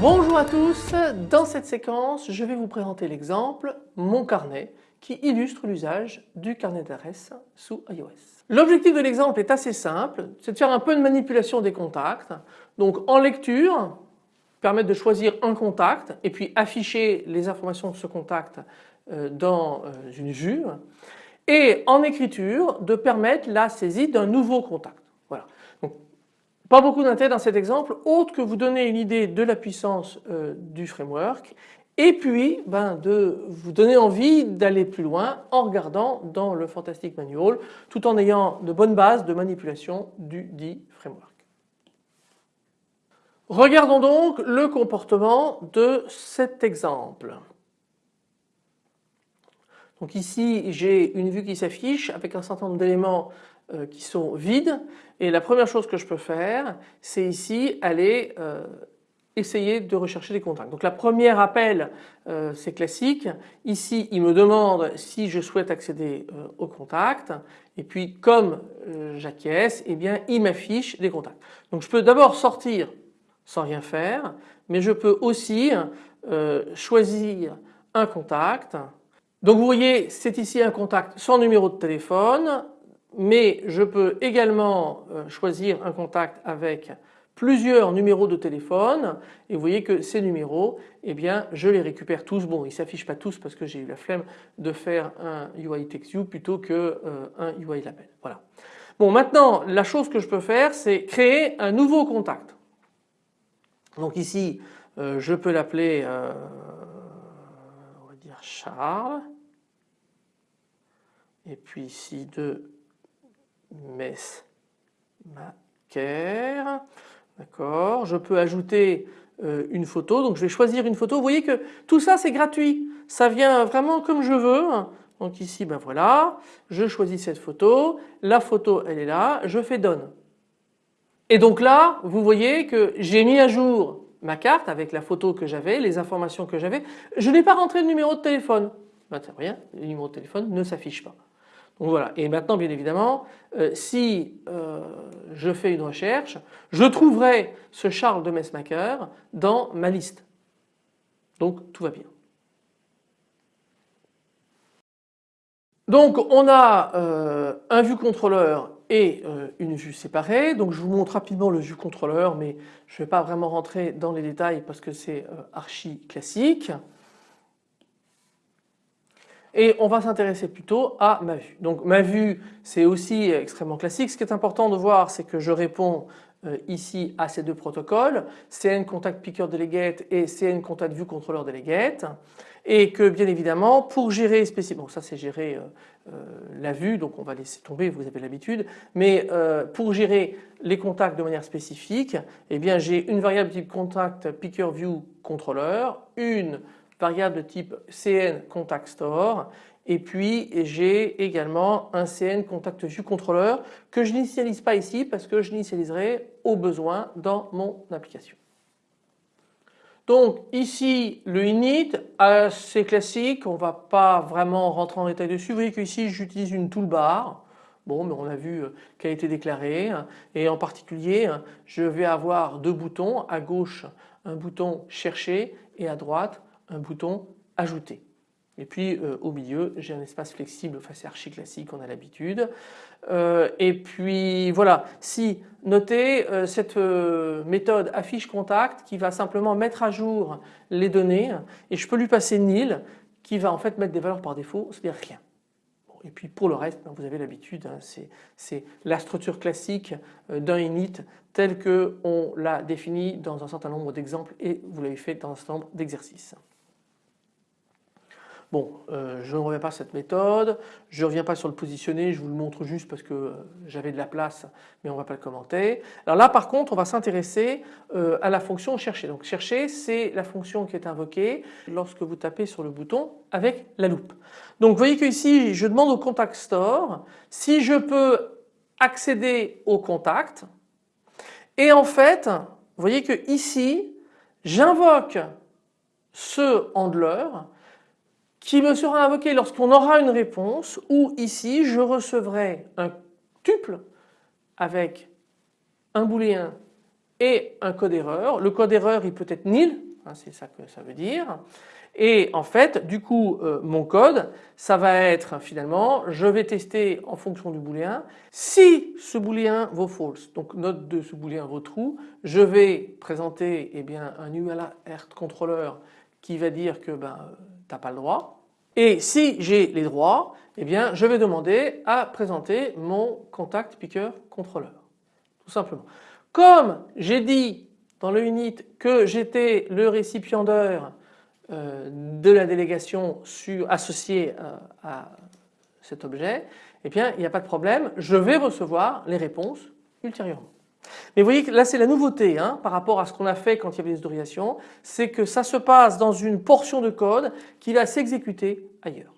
Bonjour à tous, dans cette séquence je vais vous présenter l'exemple Mon carnet qui illustre l'usage du carnet d'adresse sous iOS. L'objectif de l'exemple est assez simple, c'est de faire un peu de manipulation des contacts. Donc en lecture, permettre de choisir un contact et puis afficher les informations de ce contact euh, dans euh, une vue et en écriture de permettre la saisie d'un nouveau contact. Voilà. Pas beaucoup d'intérêt dans cet exemple autre que vous donner une idée de la puissance euh, du framework et puis ben, de vous donner envie d'aller plus loin en regardant dans le Fantastic Manual tout en ayant de bonnes bases de manipulation du dit framework. Regardons donc le comportement de cet exemple. Donc ici j'ai une vue qui s'affiche avec un certain nombre d'éléments euh, qui sont vides et la première chose que je peux faire c'est ici aller euh, essayer de rechercher des contacts. Donc la première appel euh, c'est classique. Ici il me demande si je souhaite accéder aux contacts et puis comme j'acquiesce eh bien il m'affiche des contacts. Donc je peux d'abord sortir sans rien faire mais je peux aussi choisir un contact. Donc vous voyez c'est ici un contact sans numéro de téléphone mais je peux également euh, choisir un contact avec plusieurs numéros de téléphone et vous voyez que ces numéros eh bien je les récupère tous. Bon ils s'affichent pas tous parce que j'ai eu la flemme de faire un UI TextView plutôt qu'un euh, UI label. Voilà. Bon maintenant la chose que je peux faire c'est créer un nouveau contact. Donc ici euh, je peux l'appeler on va dire Charles et puis ici de Mesmaker. D'accord. Je peux ajouter euh, une photo. Donc je vais choisir une photo. Vous voyez que tout ça c'est gratuit. Ça vient vraiment comme je veux. Donc ici ben voilà, je choisis cette photo, la photo elle est là, je fais donne. Et donc là vous voyez que j'ai mis à jour ma carte avec la photo que j'avais, les informations que j'avais. Je n'ai pas rentré le numéro de téléphone. Ben, rien, le numéro de téléphone ne s'affiche pas. Donc voilà. Et maintenant bien évidemment euh, si euh, je fais une recherche je trouverai ce Charles de Messmaker dans ma liste. Donc tout va bien. Donc on a euh, un vue contrôleur et une vue séparée. Donc je vous montre rapidement le vue contrôleur mais je ne vais pas vraiment rentrer dans les détails parce que c'est archi classique et on va s'intéresser plutôt à ma vue. Donc ma vue c'est aussi extrêmement classique. Ce qui est important de voir c'est que je réponds euh, ici à ces deux protocoles, CN Contact Picker Delegate et CN Contact View Controller Delegate et que bien évidemment pour gérer spécifiquement, bon ça c'est gérer euh, euh, la vue donc on va laisser tomber vous avez l'habitude mais pour gérer les contacts de manière spécifique eh bien j'ai une variable type contact picker view controller, une variable de type CN contact store et puis j'ai également un CN contact view controller que je n'initialise pas ici parce que je l'initialiserai au besoin dans mon application. Donc ici le init assez classique, on va pas vraiment rentrer en détail dessus. Vous voyez qu'ici j'utilise une toolbar. Bon mais on a vu euh, qu'elle a été déclarée et en particulier je vais avoir deux boutons à gauche un bouton chercher et à droite un bouton ajouter. Et puis euh, au milieu j'ai un espace flexible, enfin c'est archi classique, on a l'habitude. Euh, et puis voilà, si notez euh, cette méthode affiche contact qui va simplement mettre à jour les données et je peux lui passer nil qui va en fait mettre des valeurs par défaut, c'est-à-dire rien. et puis pour le reste, ben, vous avez l'habitude, hein, c'est la structure classique d'un init tel qu'on l'a défini dans un certain nombre d'exemples et vous l'avez fait dans un certain nombre d'exercices. Bon, euh, je ne reviens pas à cette méthode, je ne reviens pas sur le positionner, je vous le montre juste parce que euh, j'avais de la place mais on ne va pas le commenter. Alors là par contre on va s'intéresser euh, à la fonction chercher. Donc chercher c'est la fonction qui est invoquée lorsque vous tapez sur le bouton avec la loupe. Donc vous voyez que ici je demande au contact store si je peux accéder au contact Et en fait, vous voyez que ici, j'invoque ce handler qui me sera invoqué lorsqu'on aura une réponse ou ici je recevrai un tuple avec un booléen et un code erreur. Le code erreur il peut être nil, hein, c'est ça que ça veut dire. Et en fait du coup euh, mon code ça va être finalement je vais tester en fonction du booléen. Si ce booléen vaut false donc note de ce booléen vaut true je vais présenter eh bien, un ULR controller qui va dire que ben, pas le droit. Et si j'ai les droits, eh bien je vais demander à présenter mon contact picker controller. Tout simplement. Comme j'ai dit dans le unit que j'étais le récipiendaire euh, de la délégation sur, associée euh, à cet objet, eh bien il n'y a pas de problème, je vais recevoir les réponses ultérieurement. Mais vous voyez que là c'est la nouveauté hein, par rapport à ce qu'on a fait quand il y avait les autorisations, c'est que ça se passe dans une portion de code qui va s'exécuter ailleurs.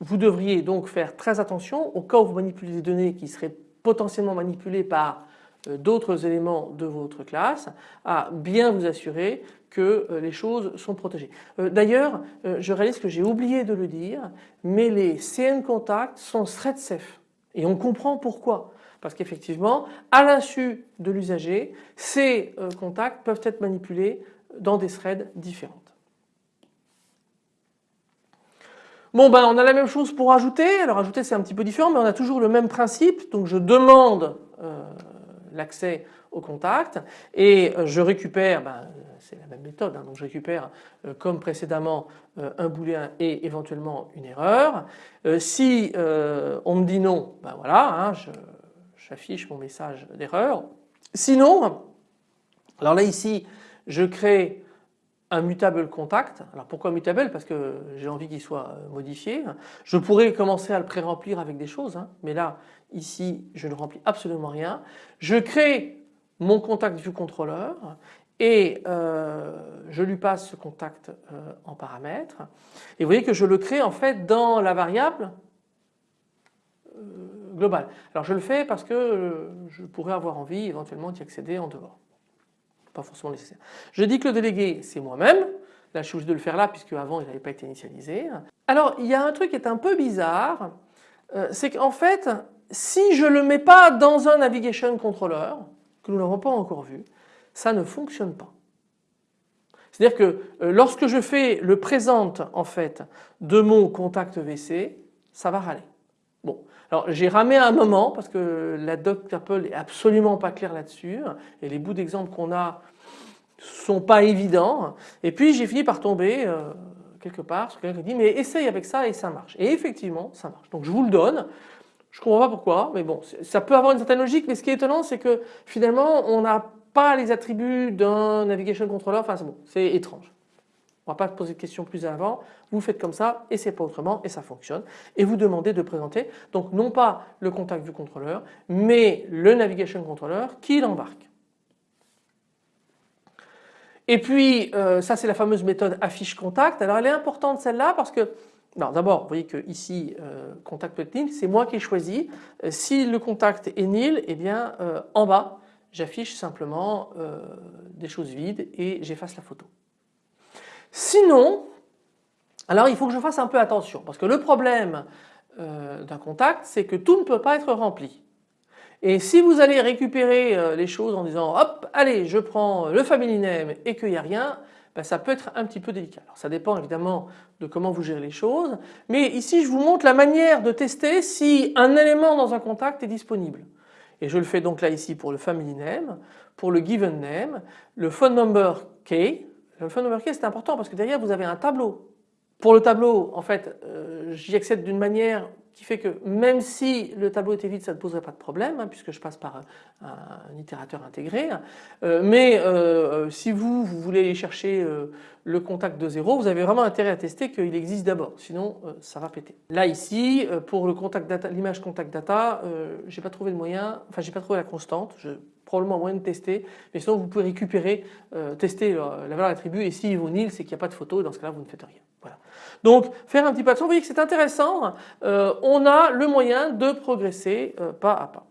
Vous devriez donc faire très attention au cas où vous manipulez des données qui seraient potentiellement manipulées par euh, d'autres éléments de votre classe à bien vous assurer que euh, les choses sont protégées. Euh, d'ailleurs, je réalise que j'ai oublié de le dire, mais les CN contacts sont thread safe et on comprend pourquoi. Parce qu'effectivement, à l'insu de l'usager, ces euh, contacts peuvent être manipulés dans des threads différentes. Bon ben on a la même chose pour ajouter, alors ajouter c'est un petit peu différent mais on a toujours le même principe, donc je demande euh, l'accès au contact et euh, je récupère, ben, c'est la même méthode, hein, donc je récupère comme précédemment un booléen et éventuellement une erreur. si on me dit non, ben voilà, hein, je, j'affiche mon message d'erreur. Sinon, alors là ici je crée un mutable contact. Alors pourquoi mutable? Parce que j'ai envie qu'il soit euh, modifié. Je pourrais commencer à le pré-remplir avec des choses, hein. mais là ici je ne remplis absolument rien. Je crée mon contact view controller et euh, je lui passe ce contact euh, en paramètre. Et vous voyez que je le crée en fait dans la variable global. Alors je le fais parce que euh, je pourrais avoir envie éventuellement d'y accéder en dehors. Pas forcément nécessaire. Je dis que le délégué c'est moi-même. Là je suis obligé de le faire là puisque avant il n'avait pas été initialisé. Alors il y a un truc qui est un peu bizarre. Euh, c'est qu'en fait si je ne le mets pas dans un navigation controller que nous n'avons pas encore vu, ça ne fonctionne pas. C'est-à-dire que euh, lorsque je fais le présent en fait de mon contact VC, ça va râler. Alors j'ai ramé un moment parce que la doc Apple est absolument pas claire là-dessus et les bouts d'exemple qu'on a sont pas évidents. Et puis j'ai fini par tomber euh, quelque part sur quelqu'un qui dit mais essaye avec ça et ça marche. Et effectivement ça marche. Donc je vous le donne. Je comprends pas pourquoi mais bon ça peut avoir une certaine logique mais ce qui est étonnant c'est que finalement on n'a pas les attributs d'un navigation controller. Enfin c'est bon c'est étrange on ne va pas poser de questions plus avant, vous faites comme ça et c'est pas autrement et ça fonctionne. Et vous demandez de présenter donc non pas le contact du contrôleur mais le navigation controller qui l'embarque. Et puis euh, ça c'est la fameuse méthode affiche contact. Alors elle est importante celle-là parce que d'abord vous voyez que ici euh, contact nil, c'est moi qui ai choisi. Euh, si le contact est nil, eh bien en bas j'affiche simplement des choses vides et j'efface la photo. Sinon, alors il faut que je fasse un peu attention parce que le problème euh, d'un contact c'est que tout ne peut pas être rempli. Et si vous allez récupérer euh, les choses en disant hop allez je prends le family name et qu'il n'y a rien, ben, ça peut être un petit peu délicat. Alors ça dépend évidemment de comment vous gérez les choses mais ici je vous montre la manière de tester si un élément dans un contact est disponible. Et je le fais donc là ici pour le family name, pour le given name, le phone number key le number key c'est important parce que derrière vous avez un tableau. Pour le tableau en fait euh, j'y accède d'une manière qui fait que même si le tableau était vide ça ne poserait pas de problème hein, puisque je passe par un, itérateur intégré. Euh, mais euh, si vous, vous voulez aller chercher le contact de zéro vous avez vraiment intérêt à tester qu'il existe d'abord sinon ça va péter. Là ici pour le contact data, l'image contact data j'ai pas trouvé le moyen, enfin j'ai pas trouvé la constante. Probablement moyen de tester, mais sinon vous pouvez récupérer, euh, tester la valeur attribut et s'il vaut nil c'est qu'il n'y a pas de photo et dans ce cas là vous ne faites rien. Voilà. Donc faire un petit pas de son, vous voyez que c'est intéressant, euh, on a le moyen de progresser euh, pas à pas.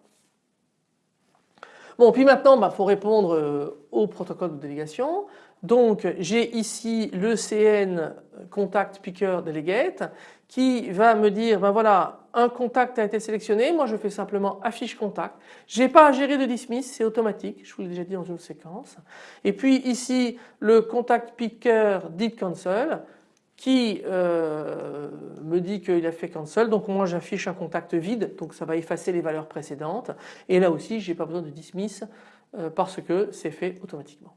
Bon puis maintenant il bah, faut répondre au protocole de délégation. Donc j'ai ici le CN contact picker delegate qui va me dire ben voilà un contact a été sélectionné, moi je fais simplement affiche contact. Je n'ai pas à gérer de dismiss, c'est automatique, je vous l'ai déjà dit dans une séquence. Et puis ici le contact picker did cancel qui euh, me dit qu'il a fait cancel donc moi j'affiche un contact vide donc ça va effacer les valeurs précédentes et là aussi j'ai pas besoin de dismiss euh, parce que c'est fait automatiquement.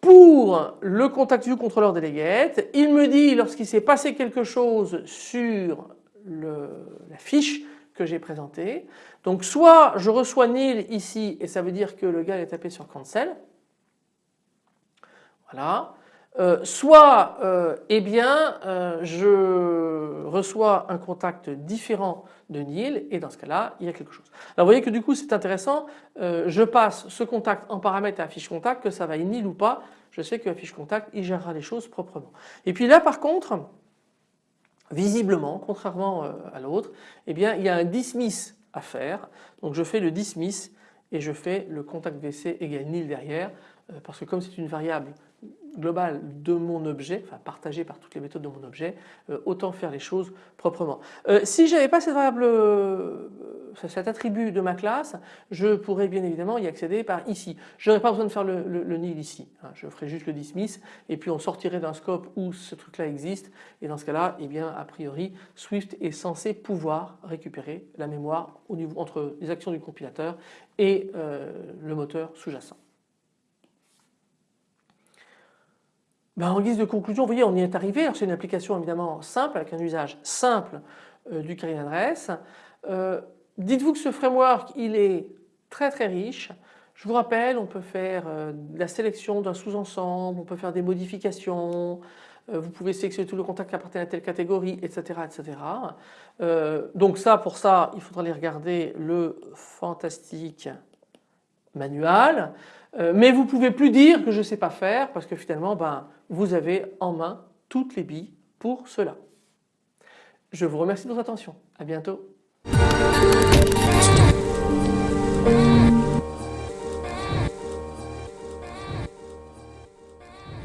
Pour le contact view controller delegate, il me dit lorsqu'il s'est passé quelque chose sur la fiche que j'ai présentée. Donc soit je reçois nil ici et ça veut dire que le gars est tapé sur cancel. Voilà. Euh, soit euh, eh bien euh, je reçois un contact différent de nil et dans ce cas-là il y a quelque chose. Alors vous voyez que du coup c'est intéressant, je passe ce contact en paramètre à fiche contact que ça va nil ou pas, je sais que la contact il gérera les choses proprement. Et puis là par contre visiblement contrairement à l'autre eh bien il y a un dismiss à faire donc je fais le dismiss et je fais le contact VC égale nil derrière parce que comme c'est une variable global de mon objet, enfin partagé par toutes les méthodes de mon objet, euh, autant faire les choses proprement. Euh, si j'avais pas cette variable, euh, cet attribut de ma classe, je pourrais bien évidemment y accéder par ici. Je n'aurais pas besoin de faire le, nil ici, hein. je ferai juste le dismiss et puis on sortirait d'un scope où ce truc là existe et dans ce cas là, eh a priori Swift est censé pouvoir récupérer la mémoire entre les actions du compilateur et le moteur sous-jacent. Ben, en guise de conclusion, vous voyez, on y est arrivé. C'est une application évidemment simple, avec un usage simple euh, du carry adresse. Euh, dites-vous que ce framework, il est très très riche. Je vous rappelle, on peut faire euh, la sélection d'un sous-ensemble, on peut faire des modifications, vous pouvez sélectionner tous les contacts qui appartiennent à telle catégorie, etc. etc. donc ça, pour ça, il faudra aller regarder le fantastique manual. Euh, mais vous ne pouvez plus dire que je ne sais pas faire parce que finalement ben, vous avez en main toutes les billes pour cela. Je vous remercie de votre attention. À bientôt.